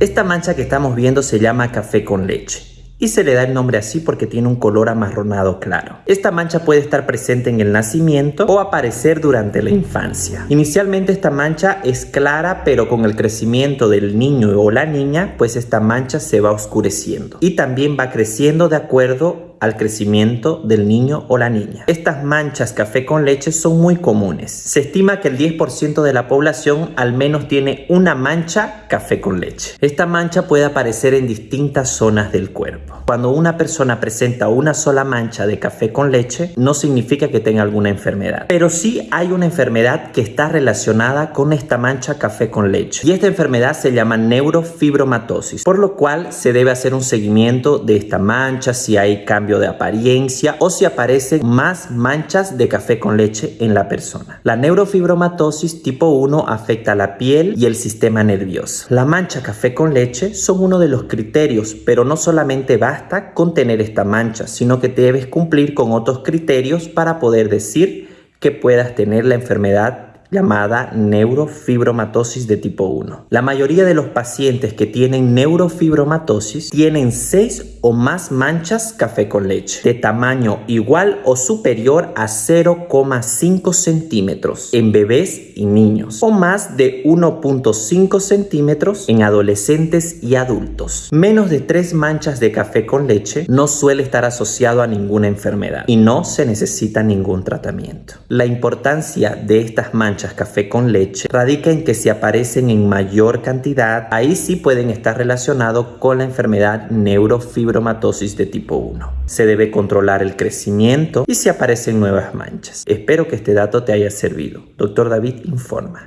Esta mancha que estamos viendo se llama café con leche y se le da el nombre así porque tiene un color amarronado claro. Esta mancha puede estar presente en el nacimiento o aparecer durante la infancia. Inicialmente esta mancha es clara pero con el crecimiento del niño o la niña pues esta mancha se va oscureciendo y también va creciendo de acuerdo al crecimiento del niño o la niña. Estas manchas café con leche son muy comunes. Se estima que el 10% de la población al menos tiene una mancha café con leche. Esta mancha puede aparecer en distintas zonas del cuerpo. Cuando una persona presenta una sola mancha de café con leche, no significa que tenga alguna enfermedad. Pero sí hay una enfermedad que está relacionada con esta mancha café con leche. Y esta enfermedad se llama neurofibromatosis, por lo cual se debe hacer un seguimiento de esta mancha, si hay de apariencia o si aparecen más manchas de café con leche en la persona. La neurofibromatosis tipo 1 afecta la piel y el sistema nervioso. La mancha café con leche son uno de los criterios, pero no solamente basta con tener esta mancha, sino que debes cumplir con otros criterios para poder decir que puedas tener la enfermedad llamada neurofibromatosis de tipo 1. La mayoría de los pacientes que tienen neurofibromatosis tienen 6 o más manchas café con leche de tamaño igual o superior a 0,5 centímetros en bebés y niños o más de 1.5 centímetros en adolescentes y adultos. Menos de 3 manchas de café con leche no suele estar asociado a ninguna enfermedad y no se necesita ningún tratamiento. La importancia de estas manchas café con leche radica en que si aparecen en mayor cantidad, ahí sí pueden estar relacionados con la enfermedad neurofibromatosis de tipo 1. Se debe controlar el crecimiento y si aparecen nuevas manchas. Espero que este dato te haya servido. Doctor David informa.